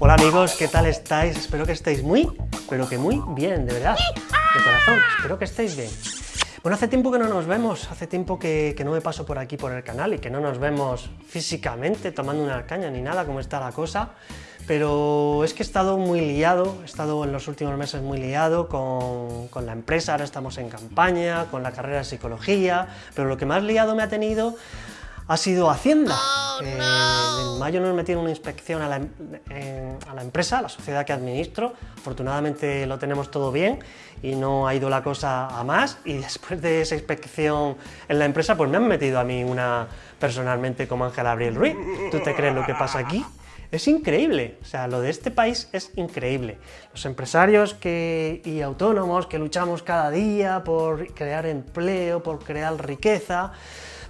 Hola amigos, ¿qué tal estáis? Espero que estéis muy, pero que muy bien, de verdad, de corazón, espero que estéis bien. Bueno, hace tiempo que no nos vemos, hace tiempo que, no me paso por aquí por el canal y que no nos vemos físicamente tomando una caña ni nada, como está la cosa, pero es que he estado muy liado, he estado en los últimos meses muy liado con, con la empresa, ahora estamos en campaña, con la carrera de psicología, pero lo que más liado me ha tenido ha sido Hacienda. Eh, en mayo nos metieron una inspección la, a la, empresa, a la sociedad que administro. Afortunadamente lo tenemos todo bien y no ha ido la cosa a más. Y después de esa inspección en la empresa, pues me han metido a mí una personalmente como Ángel Abril Ruiz. ¿Tú te crees lo que pasa aquí? Es increíble, o sea, lo de este país es increíble. Los empresarios que, y autónomos que luchamos cada día por crear empleo, por crear riqueza,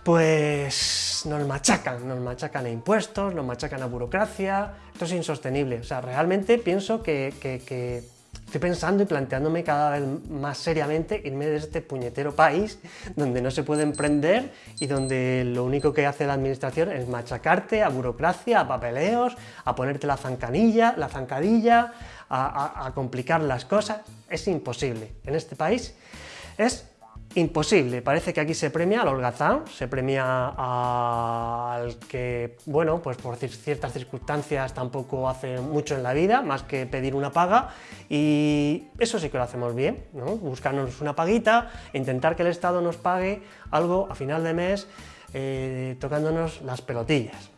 pues nos machacan, nos machacan a impuestos, nos machacan a burocracia, esto es insostenible, o sea, realmente pienso que, estoy pensando y planteándome cada vez más seriamente irme de este puñetero país donde no se puede emprender y donde lo único que hace la administración es machacarte a burocracia, a papeleos, a ponerte la zancanilla, la zancadilla, a, a complicar las cosas, es imposible. En este país es imposible. Parece que aquí se premia al holgazán, se premia al que, bueno, pues por ciertas circunstancias tampoco hace mucho en la vida, más que pedir una paga, y eso sí que lo hacemos bien, ¿no? buscarnos una paguita, intentar que el Estado nos pague algo a final de mes eh, tocándonos las pelotillas.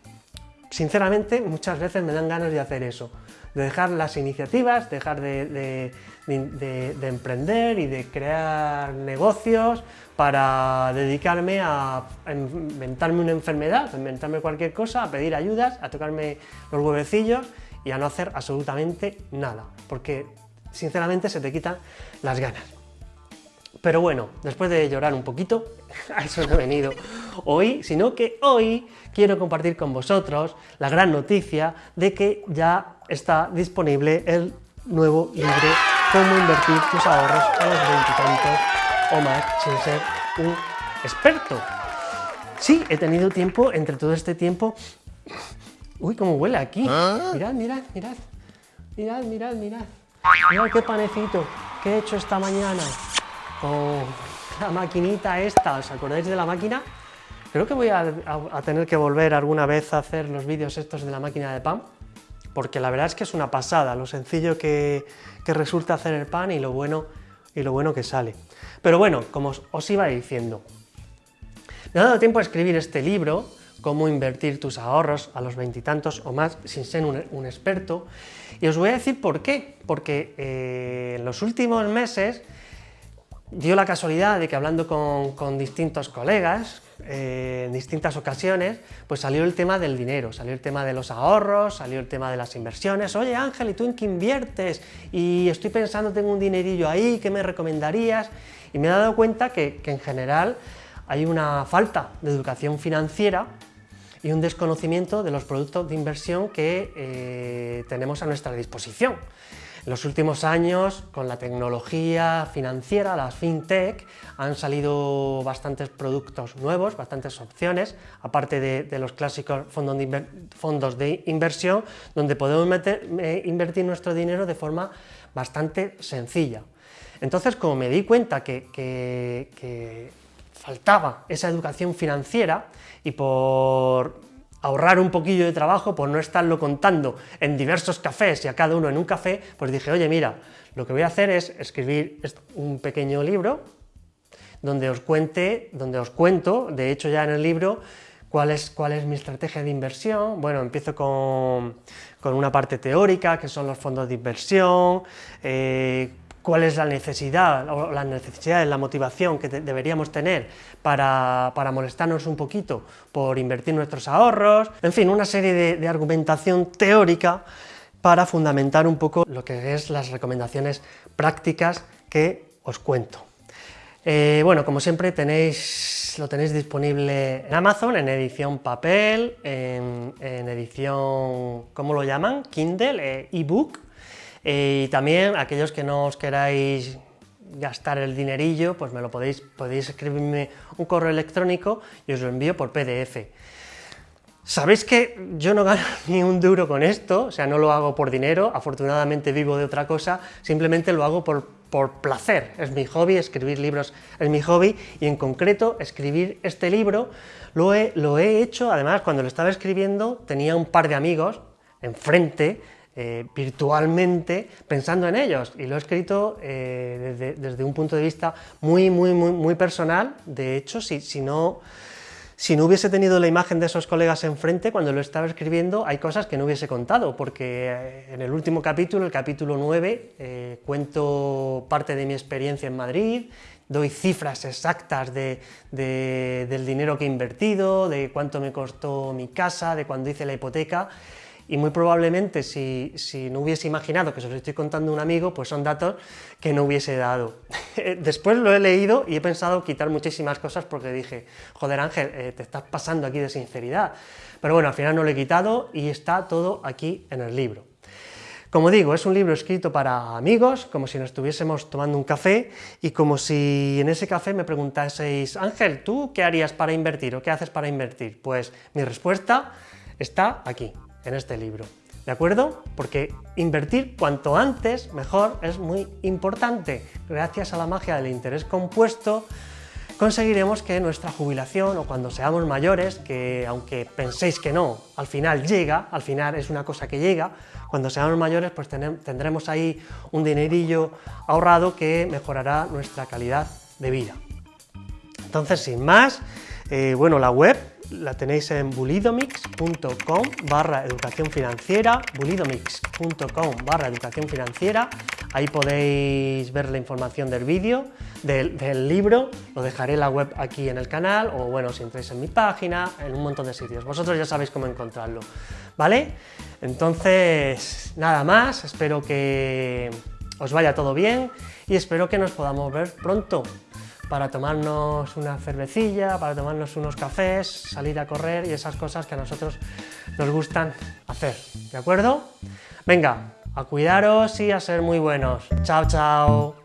Sinceramente, muchas veces me dan ganas de hacer eso, de dejar las iniciativas, dejar de de, emprender y de crear negocios para dedicarme a, inventarme una enfermedad, a inventarme cualquier cosa, a pedir ayudas, a tocarme los huevecillos y a no hacer absolutamente nada, porque sinceramente se te quitan las ganas. Pero bueno, después de llorar un poquito, a eso no he venido hoy, sino que hoy quiero compartir con vosotros la gran noticia de que ya está disponible el nuevo libro cómo invertir tus ahorros a los veintitantos o más sin ser un experto. Sí, he tenido tiempo, entre todo este tiempo... Uy, cómo huele aquí. ¿Ah? Mirad, mirad, mirad. Mirad, mirad, mirad. Mirad qué panecito que he hecho esta mañana con la maquinita esta. ¿Os acordáis de la máquina? Creo que voy a, a tener que volver alguna vez a hacer los vídeos estos de la máquina de pan porque la verdad es que es una pasada, lo sencillo que, resulta hacer el pan y lo, bueno, y lo bueno que sale. Pero bueno, como os, iba diciendo, me ha dado tiempo a escribir este libro, Cómo invertir tus ahorros a los veintitantos o más sin ser un, experto, y os voy a decir por qué, porque eh, en los últimos meses dio la casualidad de que hablando con distintos colegas, eh, en distintas ocasiones, pues salió el tema del dinero, salió el tema de los ahorros, salió el tema de las inversiones. Oye Ángel, ¿y tú en qué inviertes? Y estoy pensando, tengo un dinerillo ahí, ¿qué me recomendarías? Y me he dado cuenta que, en general hay una falta de educación financiera y un desconocimiento de los productos de inversión que eh, tenemos a nuestra disposición. En los últimos años, con la tecnología financiera, las fintech, han salido bastantes productos nuevos, bastantes opciones, aparte de, los clásicos fondos de, inversión, donde podemos invertir nuestro dinero de forma bastante sencilla. Entonces, como me di cuenta que faltaba esa educación financiera y por ahorrar un poquillo de trabajo por no estarlo contando en diversos cafés y a cada uno en un café, pues dije, oye, mira, lo que voy a hacer es escribir un pequeño libro donde os cuente, donde os cuento, de hecho ya en el libro, cuál es, cuál es mi estrategia de inversión. Bueno, empiezo con, una parte teórica, que son los fondos de inversión, eh, cuál es la necesidad, o las necesidades, la motivación que deberíamos tener para, molestarnos un poquito por invertir nuestros ahorros, en fin, una serie de, argumentación teórica para fundamentar un poco lo que es las recomendaciones prácticas que os cuento. Eh, bueno, como siempre tenéis, lo tenéis disponible en Amazon, en edición papel, en, edición, ¿cómo lo llaman? Kindle, eh, ebook, y también aquellos que no os queráis gastar el dinerillo, pues me lo podéis, podéis escribirme un correo electrónico y os lo envío por PDF. Sabéis que yo no gano ni un duro con esto, o sea, no lo hago por dinero, afortunadamente vivo de otra cosa, simplemente lo hago por, por placer, es mi hobby, escribir libros es mi hobby, y en concreto escribir este libro lo he, lo he hecho, además cuando lo estaba escribiendo tenía un par de amigos enfrente, eh, virtualmente pensando en ellos. Y lo he escrito eh, desde, un punto de vista muy, muy, muy, muy personal, de hecho, si, no si no hubiese tenido la imagen de esos colegas enfrente, cuando lo estaba escribiendo, hay cosas que no hubiese contado, porque eh, en el último capítulo, el capítulo 9, eh, cuento parte de mi experiencia en Madrid, doy cifras exactas de, del dinero que he invertido, de cuánto me costó mi casa, de cuando hice la hipoteca, y muy probablemente si, no hubiese imaginado que se los estoy contando a un amigo, pues son datos que no hubiese dado. Después lo he leído y he pensado quitar muchísimas cosas porque dije, joder Ángel, eh, te estás pasando aquí de sinceridad. Pero bueno, al final no lo he quitado y está todo aquí en el libro. Como digo, es un libro escrito para amigos, como si nos estuviésemos tomando un café y como si en ese café me preguntaseis, Ángel, ¿tú qué harías para invertir o qué haces para invertir? Pues mi respuesta está aquí en este libro. ¿De acuerdo? Porque invertir cuanto antes mejor es muy importante. Gracias a la magia del interés compuesto conseguiremos que nuestra jubilación o cuando seamos mayores, que aunque penséis que no, al final llega, al final es una cosa que llega, cuando seamos mayores pues tendremos ahí un dinerillo ahorrado que mejorará nuestra calidad de vida. Entonces, sin más, eh, bueno, la web la tenéis en bulidomix.com barra educación financiera, bulidomix.com barra educación financiera, ahí podéis ver la información del vídeo, del, libro, lo dejaré la web aquí en el canal, o bueno, si entráis en mi página, en un montón de sitios, vosotros ya sabéis cómo encontrarlo, ¿vale? Entonces, nada más, espero que os vaya todo bien y espero que nos podamos ver pronto para tomarnos una cervecilla, para tomarnos unos cafés, salir a correr y esas cosas que a nosotros nos gustan hacer, ¿de acuerdo? Venga, a cuidaros y a ser muy buenos. Chao, chao.